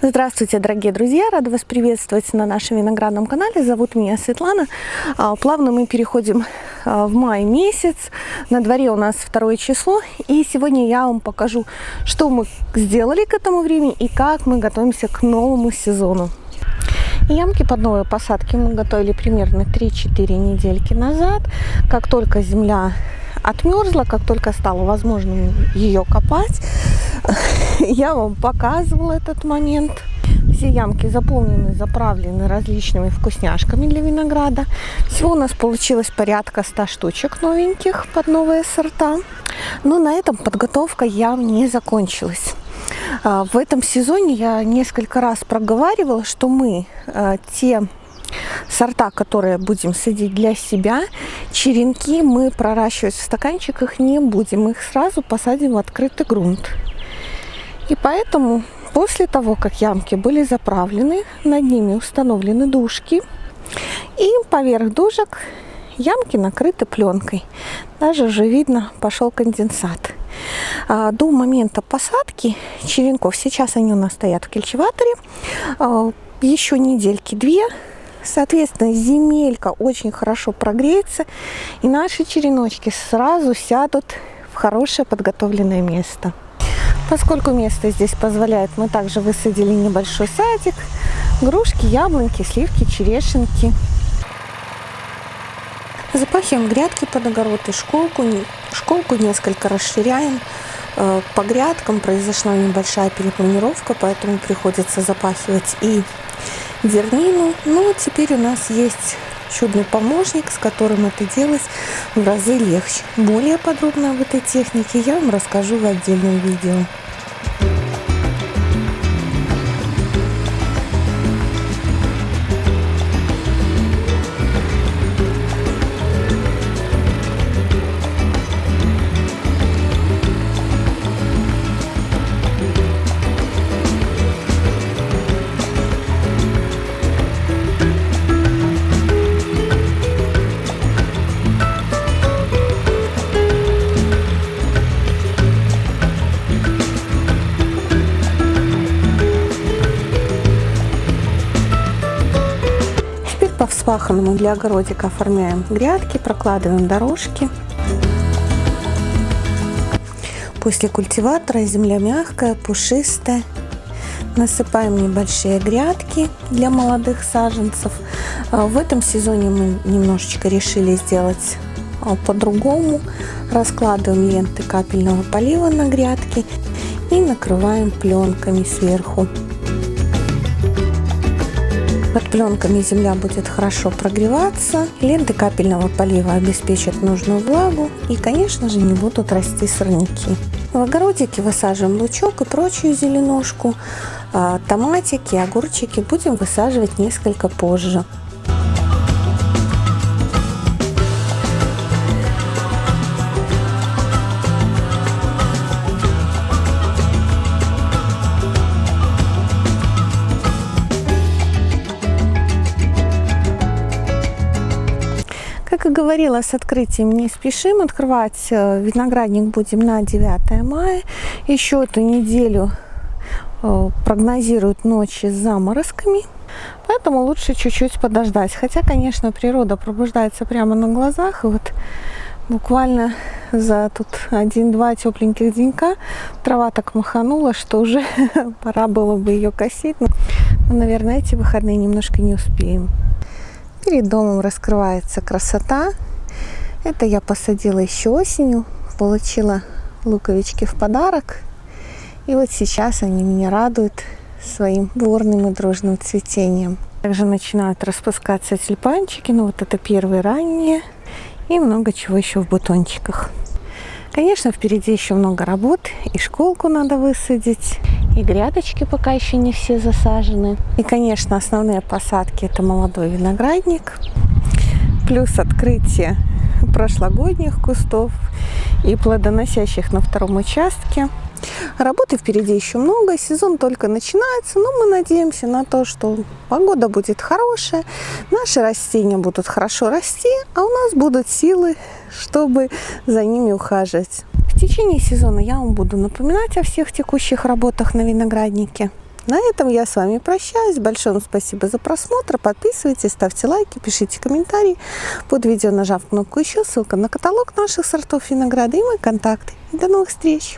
Здравствуйте, дорогие друзья! Рада вас приветствовать на нашем виноградном канале. Зовут меня Светлана. А, плавно мы переходим а, в май месяц. На дворе у нас второе число. И сегодня я вам покажу, что мы сделали к этому времени и как мы готовимся к новому сезону. Ямки под новые посадки мы готовили примерно 3-4 недельки назад. Как только земля отмерзла, как только стало возможным ее копать, я вам показывала этот момент. Все ямки заполнены, заправлены различными вкусняшками для винограда. Всего у нас получилось порядка 100 штучек новеньких под новые сорта. Но на этом подготовка ям не закончилась. А, в этом сезоне я несколько раз проговаривала, что мы а, те сорта, которые будем садить для себя, черенки мы проращивать в стаканчиках не будем. Их сразу посадим в открытый грунт. И поэтому после того, как ямки были заправлены, над ними установлены дужки, и поверх дужек ямки накрыты пленкой. Даже уже видно, пошел конденсат. А, до момента посадки черенков, сейчас они у нас стоят в кельчеваторе, а, еще недельки две, Соответственно, земелька очень хорошо прогреется, и наши череночки сразу сядут в хорошее подготовленное место. Поскольку место здесь позволяет, мы также высадили небольшой садик, грушки, яблоньки, сливки, черешенки. Запахиваем грядки под огород и школку. Школку несколько расширяем. Э, по грядкам произошла небольшая перепланировка, поэтому приходится запахивать и зернину. Ну, теперь у нас есть чудный помощник, с которым это делать в разы легче. Более подробно об этой технике я вам расскажу в отдельном видео. Вспаханному для огородика оформляем грядки, прокладываем дорожки. После культиватора земля мягкая, пушистая. Насыпаем небольшие грядки для молодых саженцев. А, в этом сезоне мы немножечко решили сделать а, по-другому. Раскладываем ленты капельного полива на грядки и накрываем пленками сверху. Под пленками земля будет хорошо прогреваться, ленты капельного полива обеспечат нужную влагу и, конечно же, не будут расти сорняки. В огородике высаживаем лучок и прочую зеленушку. А томатики, огурчики будем высаживать несколько позже. Как и говорила, с открытием не спешим. Открывать э, виноградник будем на 9 мая. Еще эту неделю э, прогнозируют ночи с заморозками. Поэтому лучше чуть-чуть подождать. Хотя, конечно, природа пробуждается прямо на глазах. Вот буквально за тут один-два тепленьких денька трава так маханула, что уже пора было бы ее косить. Но, наверное, эти выходные немножко не успеем. Перед домом раскрывается красота. Это я посадила еще осенью, получила луковички в подарок. И вот сейчас они меня радуют своим бурным и дружным цветением. Также начинают распускаться тюльпанчики, ну вот это первые ранние. И много чего еще в бутончиках. Конечно, впереди еще много работ. И школку надо высадить, и грядочки пока еще не все засажены. И, конечно, основные посадки это молодой виноградник, плюс открытие прошлогодних кустов и плодоносящих на втором участке. Работы впереди еще много, сезон только начинается, но мы надеемся на то, что погода будет хорошая, наши растения будут хорошо расти, а у нас будут силы, чтобы за ними ухаживать. Течение сезона я вам буду напоминать о всех текущих работах на винограднике. На этом я с вами прощаюсь. Большое вам спасибо за просмотр. Подписывайтесь, ставьте лайки, пишите комментарии. Под видео нажав кнопку «Еще» ссылка на каталог наших сортов винограда и мои контакты. До новых встреч!